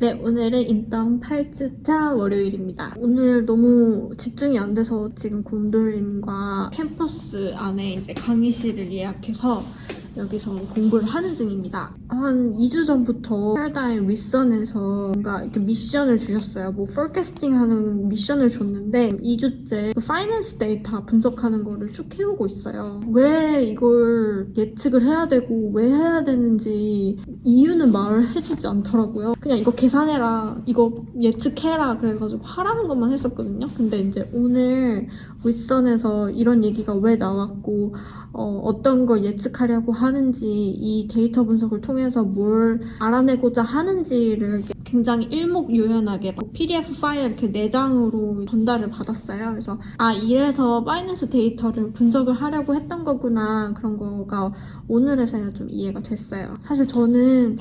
네, 오늘은 인턴 8주차 월요일입니다. 오늘 너무 집중이 안 돼서 지금 곰돌님과 캠퍼스 안에 이제 강의실을 예약해서 여기서 공부를 하는 중입니다. 한 2주 전부터 패러다임 윗선에서 뭔가 이렇게 미션을 주셨어요. 뭐 forecasting 하는 미션을 줬는데 2주째 그 finance 데이터 분석하는 거를 쭉 해오고 있어요. 왜 이걸 예측을 해야 되고 왜 해야 되는지 이유는 말을 해주지 않더라고요. 그냥 이거 계산해라, 이거 예측해라 그래가지고 하라는 것만 했었거든요. 근데 이제 오늘 윗선에서 이런 얘기가 왜 나왔고 어, 떤걸 예측하려고 하는 지 이 데이터 분석을 통해서 뭘 알아내고자 하는지를 굉장히 일목요연하게 PDF 파일 이렇게 4장으로 전달을 받았어요. 그래서 아 이래서 파이낸스 데이터를 분석을 하려고 했던 거구나 그런 거가 오늘에서야 좀 이해가 됐어요. 사실 저는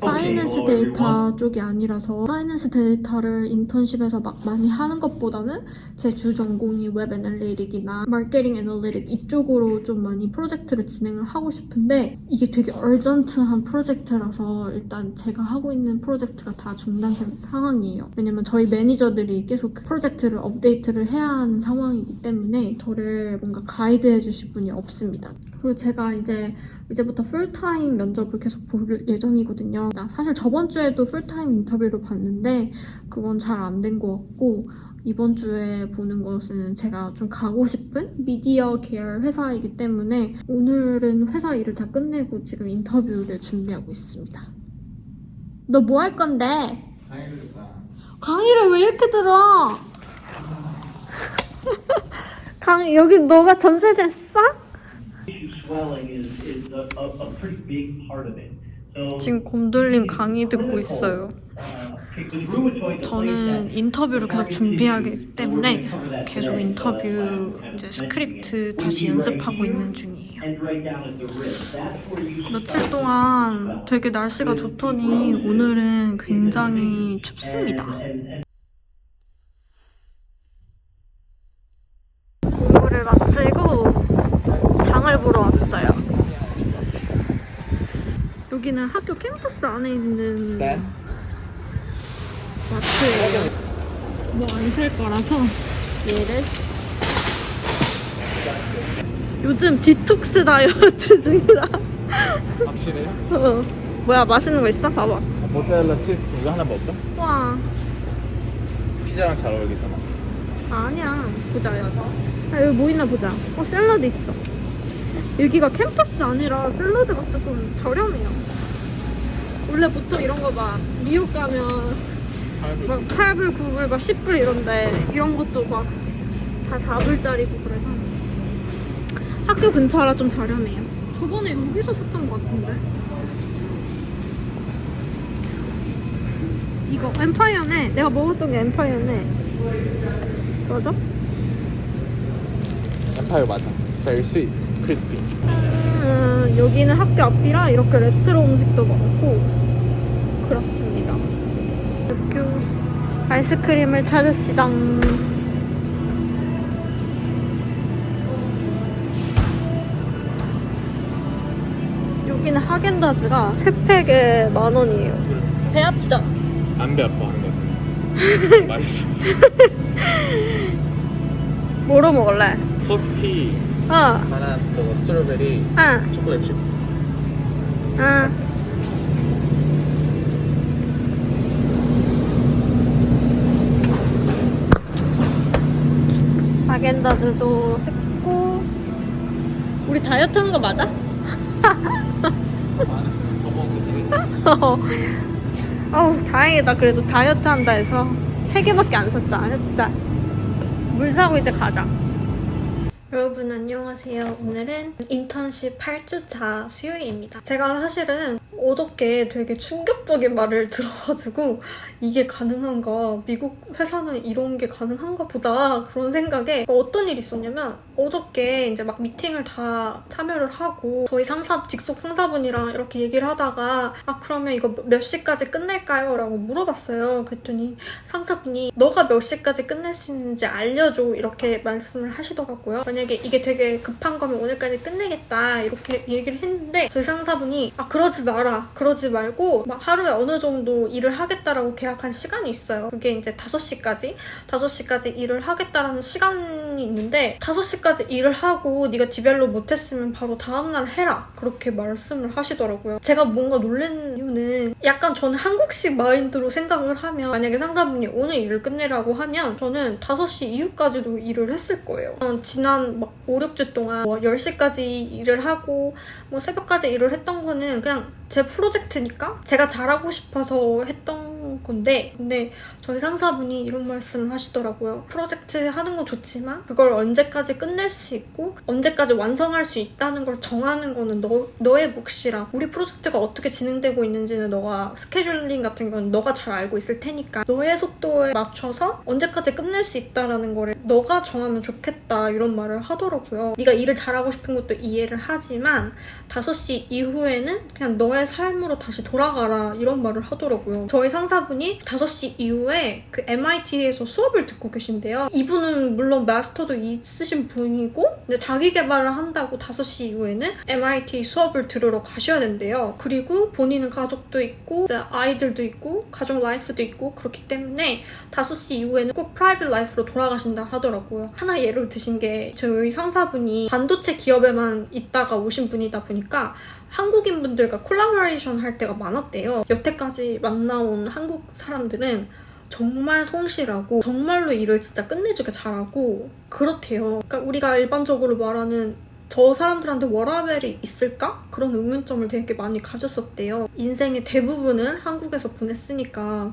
finance 데이터 쪽이 아니라서 finance 데이터를 인턴십에서 막 많이 하는 것보다는 제 주 전공이 웹 analytic이나 마케팅 analytic 이쪽으로 좀 많이 프로젝트를 진행을 하고 싶은데 이게 되게 urgent한 프로젝트라서 일단 제가 하고 있는 프로젝트가 다 중단된 상황이에요. 왜냐면 저희 매니저들이 계속 그 프로젝트를 업데이트를 해야 하는 상황이기 때문에 저를 뭔가 가이드해 주실 분이 없습니다. 그리고 제가 이제 이제부터 풀타임 면접을 계속 볼 예정이거든요. 나 사실 저번 주에도 풀타임 인터뷰를 봤는데 그건 잘 안 된 것 같고 이번 주에 보는 것은 제가 좀 가고 싶은 미디어 계열 회사이기 때문에 오늘은 회사 일을 다 끝내고 지금 인터뷰를 준비하고 있습니다. 너 뭐 할 건데? 강의를 왜 이렇게 들어? 강 여기 너가 전세 냈어? Swelling is, is a, a, a pretty big part of it. So, 지금 곰돌님 강의 듣고 있어요. uh, 저는 인터뷰를 계속 준비하기 때문에 계속 인터뷰 이제 스크립트 다시 연습하고 있는 중이에요. 며칠 동안 되게 날씨가 좋더니 오늘은 굉장히 춥습니다. and, and 공부를 마치고 장을 보러 왔어요. 여기는 학교 캠퍼스 안에 있는 마트예요. 뭐 안 살 거라서. 얘를? 요즘 디톡스 다이어트 중이라. 확실해? 어. 뭐야 맛있는 거 있어? 봐봐. 모짜렐라 치즈 두개 하나 먹을까? 와. 피자랑 잘 어울리잖아. 아니야. 보자 야 아, 여기 뭐 있나 보자. 어 샐러드 있어. 여기가 캠퍼스 아니라 샐러드가 조금 저렴해요 원래 보통 이런 거 막 뉴욕 가면 막 8불, 9불, 막 10불 이런데 이런 것도 막 다 4불짜리고 그래서 학교 근처라 좀 저렴해요. 저번에 여기서 샀던 것 같은데. 이거 엠파이어네. 내가 먹었던 게 엠파이어네. 맞아? 엠파이어 맞아. Very sweet, crispy. 음, 여기는 학교 앞이라 이렇게 레트로 음식도 많고 그렇습니다. 학교 아이스크림을 찾읍시다. 여기는 하겐다즈가 3팩에 만 원이에요. 배 아프잖아. 안배 아파 하는 거지 맛있었어 뭐로 먹을래? 커피 어, 하나 저거 스트로베리 응, 초콜릿 칩 응. 하겐다즈도 했고. 우리 다이어트 하는 거 맞아? 되겠지 어우 다행이다. 그래도 다이어트 한다 해서 세 개밖에 안 샀잖아. 했다 물 사고 이제 가자 여러분 안녕하세요. 오늘은 인턴십 8주차 수요일입니다. 제가 사실은 어저께 되게 충격적인 말을 들어가지고 이게 가능한가 미국 회사는 이런 게 가능한가 보다 그런 생각에 어떤 일이 있었냐면 어저께 이제 막 미팅을 다 참여를 하고 저희 상사 직속 상사분이랑 이렇게 얘기를 하다가 아 그러면 이거 몇 시까지 끝낼까요? 라고 물어봤어요. 그랬더니 상사분이 너가 몇 시까지 끝낼 수 있는지 알려줘. 이렇게 말씀을 하시더라고요. 만약에 만약에 이게 되게 급한 거면 오늘까지 끝내겠다 이렇게 얘기를 했는데 저희 상사분이 아 그러지 마라. 그러지 말고 막 하루에 어느 정도 일을 하겠다라고 계약한 시간이 있어요. 그게 이제 5시까지. 5시까지 일을 하겠다라는 시간이 있는데 5시까지 일을 하고 네가 develop 못했으면 바로 다음날 해라. 그렇게 말씀을 하시더라고요. 제가 뭔가 놀란 이유는 약간 저는 한국식 마인드로 생각을 하면 만약에 상사분이 오늘 일을 끝내라고 하면 저는 5시 이후까지도 일을 했을 거예요. 저는 지난 막 5, 6주 동안 뭐 10시까지 일을 하고 뭐 새벽까지 일을 했던 거는 그냥 제 프로젝트니까 제가 잘하고 싶어서 했던 건데 근데 저희 상사분이 이런 말씀을 하시더라고요. 프로젝트 하는 거 좋지만 그걸 언제까지 끝낼 수 있고 언제까지 완성할 수 있다는 걸 정하는 거는 너, 너의 몫이라 우리 프로젝트가 어떻게 진행되고 있는지는 너가 스케줄링 같은 건 너가 잘 알고 있을 테니까 너의 속도에 맞춰서 언제까지 끝낼 수 있다라는 거를 너가 정하면 좋겠다 이런 말을 하더라고요. 네가 일을 잘하고 싶은 것도 이해를 하지만 5시 이후에는 그냥 너의 삶으로 다시 돌아가라 이런 말을 하더라고요. 저희 상사분이 5시 이후에 그 MIT에서 수업을 듣고 계신데요. 이분은 물론 master도 있으신 분이고 근데 자기 개발을 한다고 5시 이후에는 MIT 수업을 들으러 가셔야 된대요. 그리고 본인은 가족도 있고 아이들도 있고 가족 life도 있고 그렇기 때문에 5시 이후에는 꼭 private life로 돌아가신다 하더라고요. 하나 예를 드신 게 저희 상사분이 반도체 기업에만 있다가 오신 분이다 보니까 한국인 분들과 콜라보레이션 할 때가 많았대요. 여태까지 만나온 한국 사람들은 정말 성실하고 정말로 일을 진짜 끝내주게 잘하고 그렇대요. 그러니까 우리가 일반적으로 말하는 저 사람들한테 워라벨이 있을까? 그런 의문점을 되게 많이 가졌었대요. 인생의 대부분을 한국에서 보냈으니까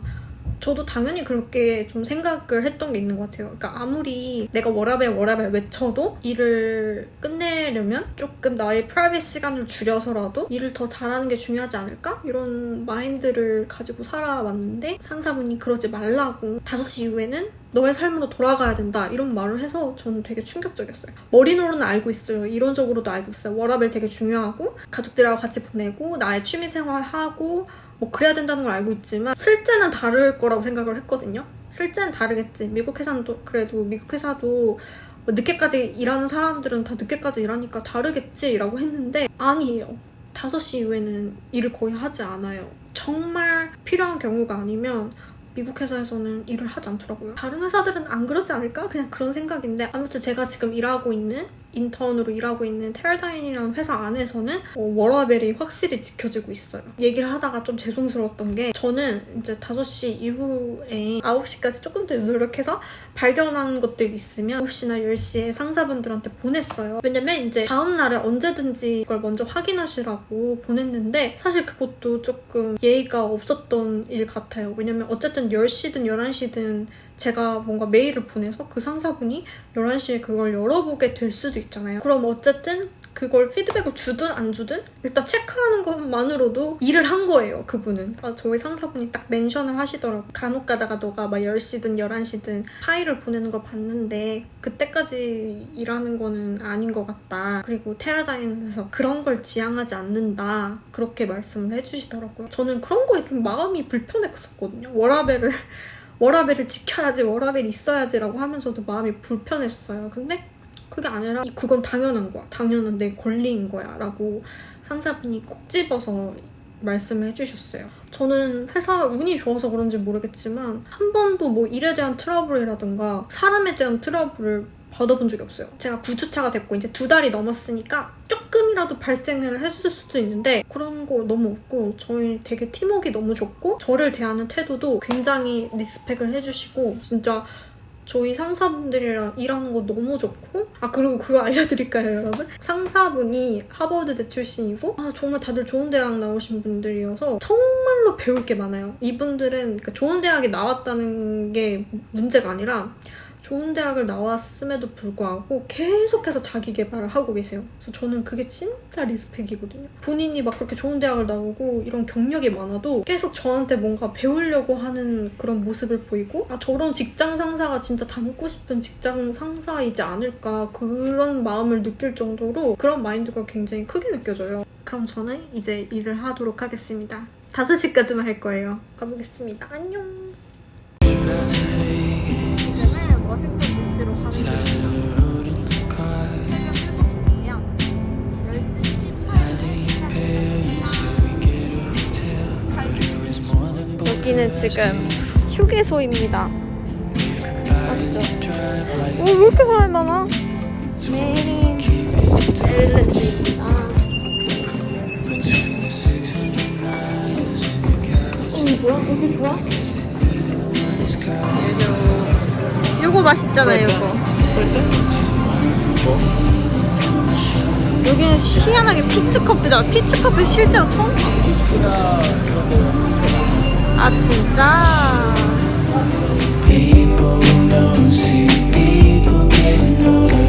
저도 당연히 그렇게 좀 생각을 했던 게 있는 것 같아요. 그러니까 아무리 내가 워라벨 워라벨 외쳐도 일을 끝내려면 조금 나의 private 시간을 줄여서라도 일을 더 잘하는 게 중요하지 않을까? 이런 마인드를 가지고 살아왔는데 상사분이 그러지 말라고 5시 이후에는 너의 삶으로 돌아가야 된다 이런 말을 해서 저는 되게 충격적이었어요. 머리로는 알고 있어요. 이론적으로도 알고 있어요. 워라벨 되게 중요하고 가족들하고 같이 보내고 나의 취미생활 하고 뭐 그래야 된다는 걸 알고 있지만 실제는 다를 거라고 생각을 했거든요. 실제는 다르겠지. 미국 회사는 또 그래도 미국 회사도 뭐 늦게까지 일하는 사람들은 다 늦게까지 일하니까 다르겠지라고 했는데 아니에요. 5시 이후에는 일을 거의 하지 않아요. 정말 필요한 경우가 아니면 미국 회사에서는 일을 하지 않더라고요. 다른 회사들은 안 그러지 않을까? 그냥 그런 생각인데 아무튼 제가 지금 일하고 있는 인턴으로 일하고 있는 테라다인이라는 회사 안에서는 어, 워라벨이 확실히 지켜지고 있어요. 얘기를 하다가 좀 죄송스러웠던 게 저는 이제 5시 이후에 9시까지 조금 더 노력해서 발견한 것들이 있으면 9시나 10시에 상사분들한테 보냈어요. 왜냐면 이제 다음날에 언제든지 이걸 먼저 확인하시라고 보냈는데 사실 그것도 조금 예의가 없었던 일 같아요. 왜냐면 어쨌든 10시든 11시든 제가 뭔가 메일을 보내서 그 상사분이 11시에 그걸 열어보게 될 수도 있잖아요. 그럼 어쨌든 그걸 피드백을 주든 안 주든 일단 체크하는 것만으로도 일을 한 거예요, 그분은. 아, 저희 상사분이 딱 멘션을 하시더라고요. 간혹 가다가 너가 막 10시든 11시든 파일을 보내는 걸 봤는데 그때까지 일하는 거는 아닌 것 같다. 그리고 테라다인에서 그런 걸 지향하지 않는다. 그렇게 말씀을 해주시더라고요. 저는 그런 거에 좀 마음이 불편했었거든요. 워라벨을 워라벨을 지켜야지, 워라벨이 있어야지라고 하면서도 마음이 불편했어요. 근데 그게 아니라 그건 당연한 거야. 당연한 내 권리인 거야. 라고 상사분이 꼭 집어서 말씀을 해주셨어요. 저는 회사 운이 좋아서 그런지 모르겠지만 한 번도 뭐 일에 대한 트러블이라든가 사람에 대한 트러블을 받아본 적이 없어요. 제가 9주차가 됐고 이제 두 달이 넘었으니까 조금이라도 발생을 했을 수도 있는데 그런 거 너무 없고 저희 되게 팀워크가 너무 좋고 저를 대하는 태도도 굉장히 리스펙을 해주시고 진짜 저희 상사분들이랑 일하는 거 너무 좋고 아 그리고 그거 알려드릴까요 여러분? 상사분이 하버드대 출신이고 아 정말 다들 좋은 대학 나오신 분들이어서 정말로 배울 게 많아요 이분들은 그러니까 좋은 대학에 나왔다는 게 문제가 아니라 좋은 대학을 나왔음에도 불구하고 계속해서 자기 개발을 하고 계세요. 그래서 저는 그게 진짜 리스펙이거든요. 본인이 막 그렇게 좋은 대학을 나오고 이런 경력이 많아도 계속 저한테 뭔가 배우려고 하는 그런 모습을 보이고 아 저런 직장 상사가 진짜 닮고 싶은 직장 상사이지 않을까 그런 마음을 느낄 정도로 그런 마인드가 굉장히 크게 느껴져요. 그럼 저는 이제 일을 하도록 하겠습니다. 5시까지만 할 거예요. 가보겠습니다. 안녕. 워싱턴 DC로 가는 길이야. 여기는 지금 휴게소입니다. 맞죠? 오, 왜 이렇게 사람 많아? 메리 엘렌입니다. 어, 뭐야? 여기 좋아? 요거 맛있잖아요, 요거. 여기는 희한하게 피츠커피다. 피츠커피 실제로 처음 봐. 아, 진짜? Don't see people getting older.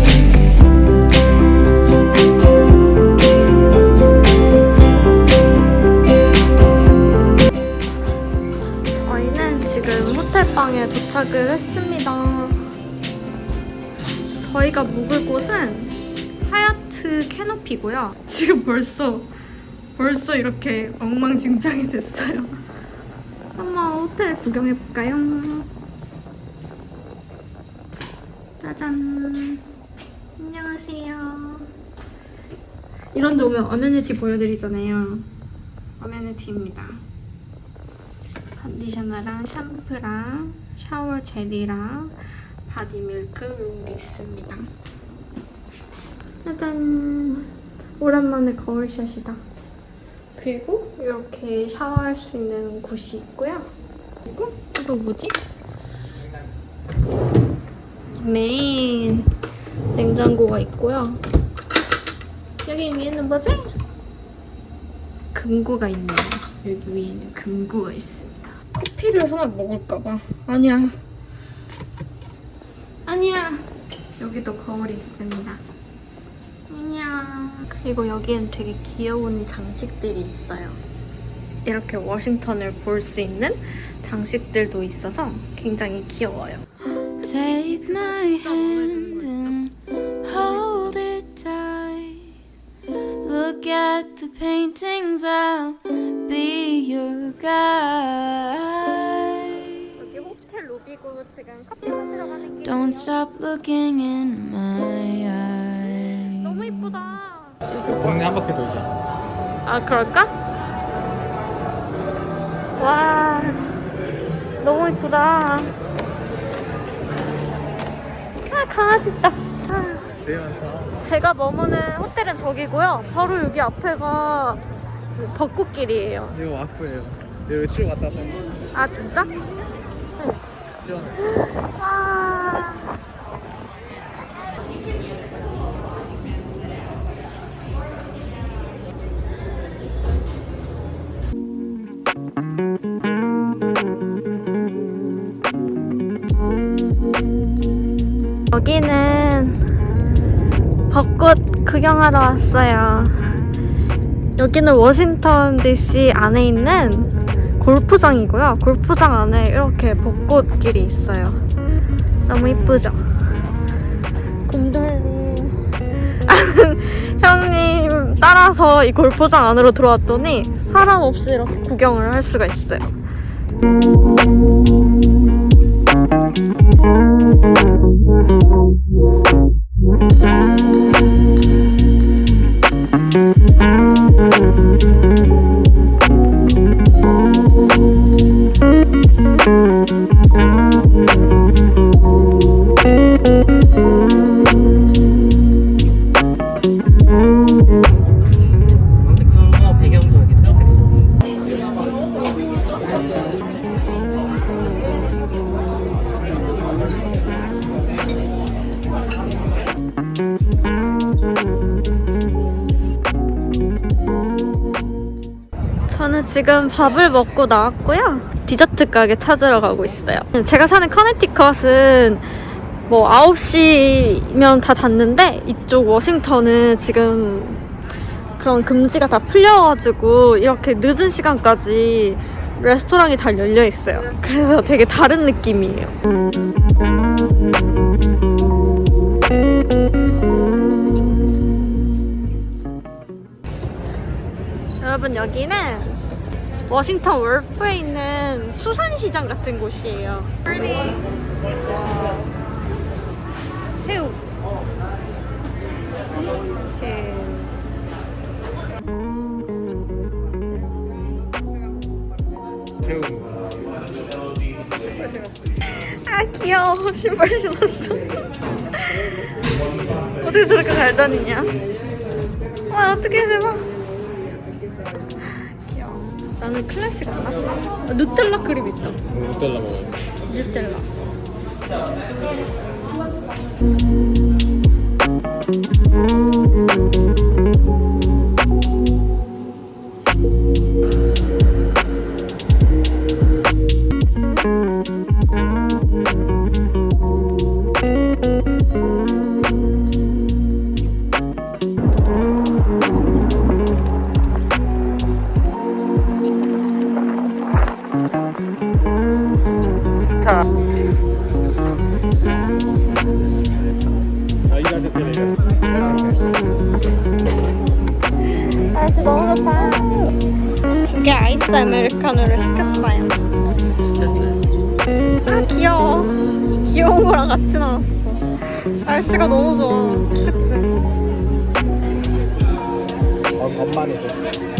저희가 묵을 곳은 하얏트 캐노피고요. 지금 벌써 벌써 이렇게 엉망진창이 됐어요. 한번 호텔 구경해 볼까요? 짜잔. 안녕하세요. 이런 데 오면 amenity 보여드리잖아요. amenity입니다. conditioner랑 샴푸랑 shower gel이랑 body milk 이런 게 있습니다. 짜잔! 오랜만에 거울샷이다. 그리고 이렇게 샤워할 수 있는 곳이 있고요. 그리고 이거 뭐지? 메인 냉장고가 있고요. 여기 위에는 뭐지? 금고가 있네요. 여기 위에는 금고가 있습니다. 커피를 하나 먹을까봐. 아니야. 아니야. 여기도 거울이 있습니다. 안녕. 그리고 여기엔 되게 귀여운 장식들이 있어요. 이렇게 워싱턴을 볼 수 있는 장식들도 있어서 굉장히 귀여워요. Take my hand and hold it tight. Look at the paintings, I'll be your guide. 지금 커피 마시러 가는 길. Don't stop looking in my eyes. 너무 이쁘다. 동네 한 바퀴 돌자. 아 그럴까? 와 너무 이쁘다. 아 강아지 있다. 아. 제가 머무는 호텔은 저기고요. 바로 여기 앞에가 그 벚꽃길이에요. 이거 와프예요. 여기 치러 갔다 왔다. 아 진짜? 와. 여기는 벚꽃 구경하러 왔어요. 여기는 워싱턴 DC 안에 있는 골프장이고요. 골프장 안에 이렇게 벚꽃길이 있어요. 너무 이쁘죠? 곰돌님 형님 따라서 이 골프장 안으로 들어왔더니 사람 없이 이렇게 구경을 할 수가 있어요. 지금 밥을 먹고 나왔고요. 디저트 가게 찾으러 가고 있어요. 제가 사는 커네티컷은 뭐 9시면 다 닫는데 이쪽 워싱턴은 지금 그런 금지가 다 풀려가지고 이렇게 늦은 시간까지 레스토랑이 다 열려 있어요. 그래서 되게 다른 느낌이에요. 여러분 여기는 워싱턴 월프에 있는 수산시장 같은 곳이에요. 새우. 이렇게. 새우. 아 귀여워 신발 신었어 어떻게 저렇게 잘 다니냐 와 어떻게 대박 나는 클래식 안 나? 아, 누텔라 크림 있다 누텔라 먹어요. 누텔라 좋다 아. 날씨 너무 좋다 두개 아이스 아메리카노를 시켰어요 아 귀여워 귀여운 거랑 같이 나왔어 날씨가 너무 좋아 그치? 어, 엄마네.